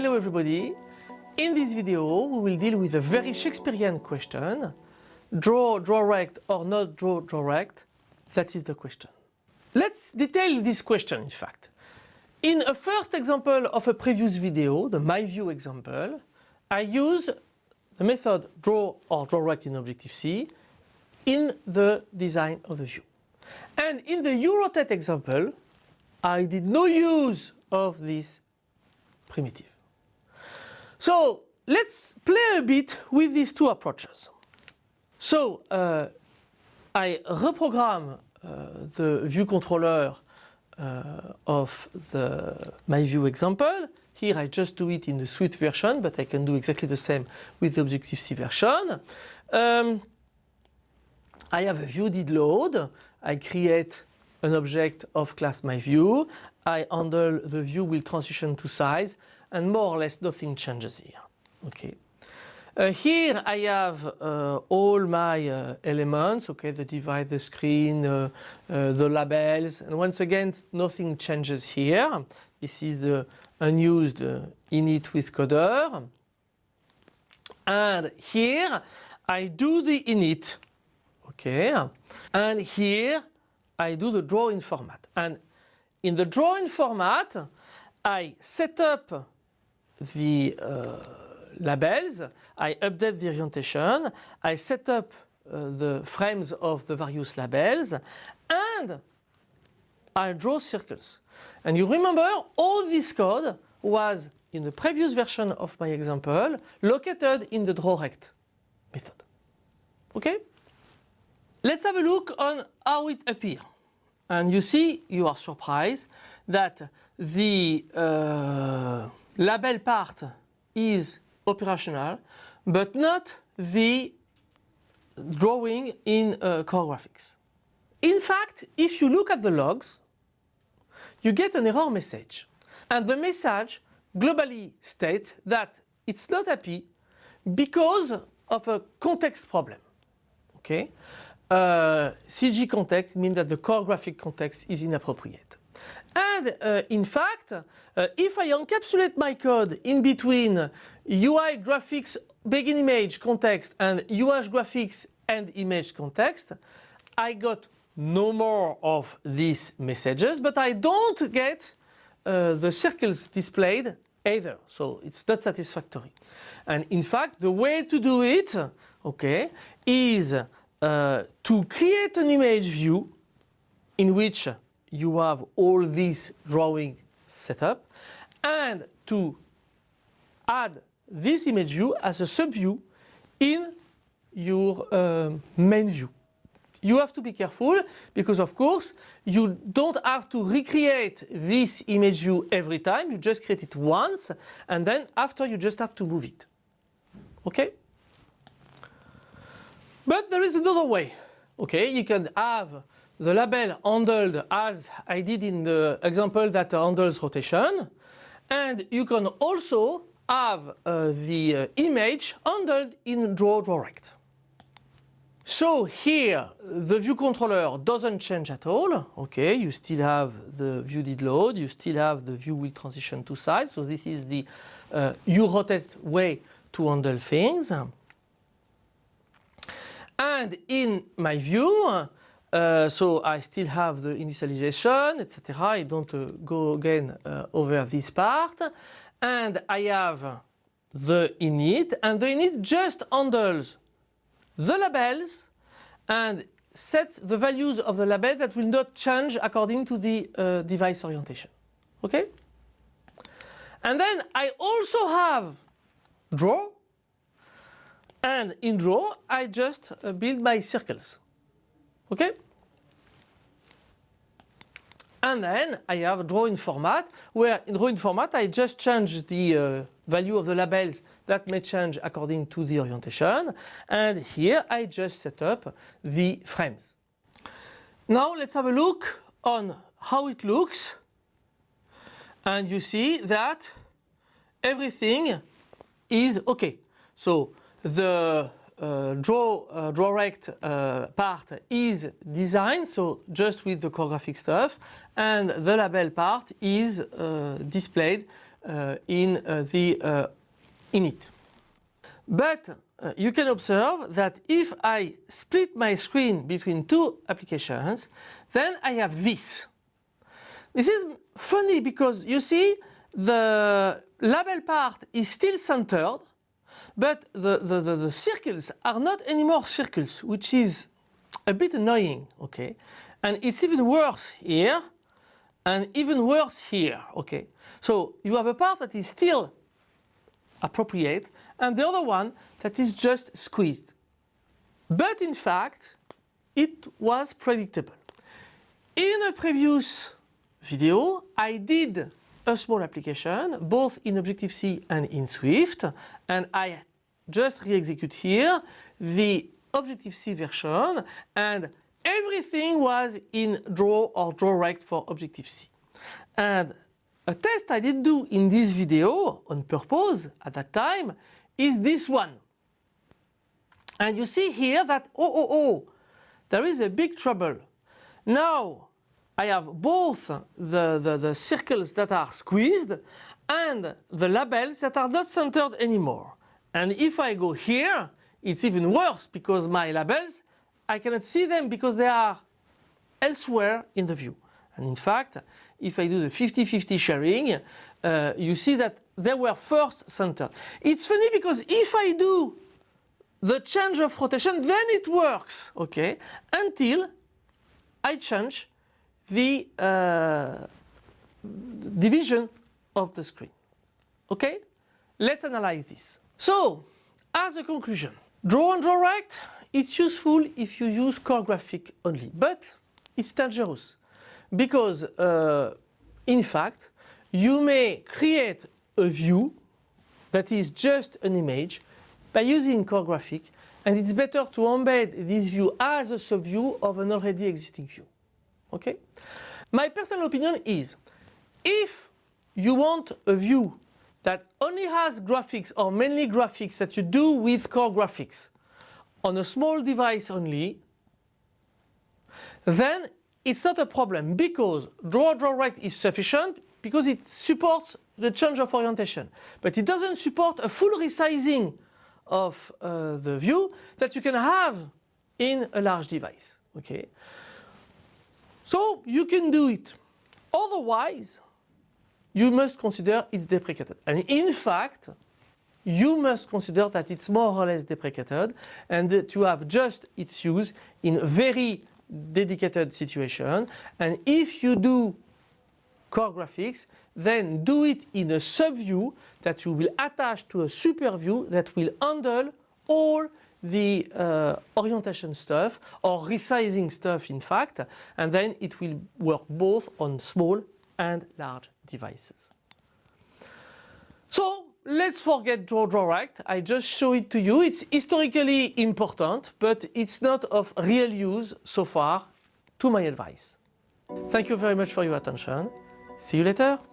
Hello everybody. In this video we will deal with a very Shakespearean question. Draw, draw rect or not draw, draw rect? That is the question. Let's detail this question in fact. In a first example of a previous video, the My View example, I use the method draw or draw rect in Objective-C in the design of the view. And in the U-rotate example, I did no use of this primitive. So let's play a bit with these two approaches. So uh, I reprogram uh, the view controller uh, of the my view example. Here I just do it in the Swift version, but I can do exactly the same with the Objective-C version. Um, I have a view did load. I create an object of class my view. I handle the view will transition to size and more or less nothing changes here. Okay. Uh, here I have uh, all my uh, elements, okay, the divide, the screen, uh, uh, the labels, and once again nothing changes here. This is the unused uh, init with coder. And here I do the init, okay, and here I do the drawing format. And in the drawing format, I set up the uh, labels, I update the orientation, I set up uh, the frames of the various labels, and I draw circles. And you remember all this code was in the previous version of my example located in the drawRect method. Okay? Let's have a look on how it appears. And you see, you are surprised that the uh, label part is operational, but not the drawing in uh, core graphics. In fact, if you look at the logs, you get an error message. And the message globally states that it's not happy because of a context problem. Okay? Uh, CG context means that the core graphic context is inappropriate. And uh, in fact, uh, if I encapsulate my code in between UI graphics begin image context and UI graphics end image context, I got no more of these messages, but I don't get uh, the circles displayed either. So it's not satisfactory. And in fact, the way to do it, okay, is uh, to create an image view in which you have all these drawing set up and to add this image view as a subview in your uh, main view. You have to be careful because of course you don't have to recreate this image view every time, you just create it once and then after you just have to move it. Okay? But there is another way. Okay, you can have the label handled as I did in the example that handles rotation. And you can also have uh, the uh, image handled in draw draw rect. So here the view controller doesn't change at all. Okay, you still have the view did load, you still have the view will transition to size. So this is the uh, U-rotate way to handle things. And in my view, uh, so I still have the initialization, etc. I don't uh, go again uh, over this part. And I have the init, and the init just handles the labels and set the values of the label that will not change according to the uh, device orientation. Okay? And then I also have draw and in draw, I just uh, build my circles. Okay? And then I have a drawing format where in drawing format I just change the uh, value of the labels that may change according to the orientation. And here I just set up the frames. Now let's have a look on how it looks. And you see that everything is okay. So the uh, draw uh, draw rect uh, part is designed so just with the core graphic stuff and the label part is uh, displayed uh, in uh, the init. But you can observe that if I split my screen between two applications, then I have this. This is funny because you see the label part is still centered, but the, the, the, the circles are not anymore circles, which is a bit annoying, okay? And it's even worse here and even worse here, okay? So you have a part that is still appropriate and the other one that is just squeezed. But in fact, it was predictable. In a previous video, I did a small application, both in Objective-C and in Swift, and I just re-execute here the Objective-C version, and everything was in draw or draw rect for Objective-C. And a test I did do in this video on purpose at that time is this one. And you see here that, oh, oh, oh, there is a big trouble. Now I have both the, the, the circles that are squeezed and the labels that are not centered anymore. And if I go here, it's even worse because my labels, I cannot see them because they are elsewhere in the view. And in fact, if I do the 50-50 sharing, uh, you see that they were first centered. It's funny because if I do the change of rotation, then it works, okay, until I change the uh, division of the screen. Okay? Let's analyze this. So, as a conclusion, draw and draw rect, it's useful if you use core graphic only, but it's dangerous because uh, in fact you may create a view that is just an image by using core graphic and it's better to embed this view as a subview of an already existing view. Okay? My personal opinion is if you want a view that only has graphics or mainly graphics that you do with core graphics on a small device only, then it's not a problem because draw draw rect is sufficient because it supports the change of orientation. But it doesn't support a full resizing of uh, the view that you can have in a large device. Okay, So you can do it. Otherwise, you must consider it's deprecated. And in fact, you must consider that it's more or less deprecated and to have just its use in a very dedicated situation. And if you do core graphics, then do it in a subview that you will attach to a super view that will handle all the uh, orientation stuff or resizing stuff in fact and then it will work both on small and large devices. So let's forget draw draw rect. I just show it to you. It's historically important but it's not of real use so far to my advice. Thank you very much for your attention. See you later.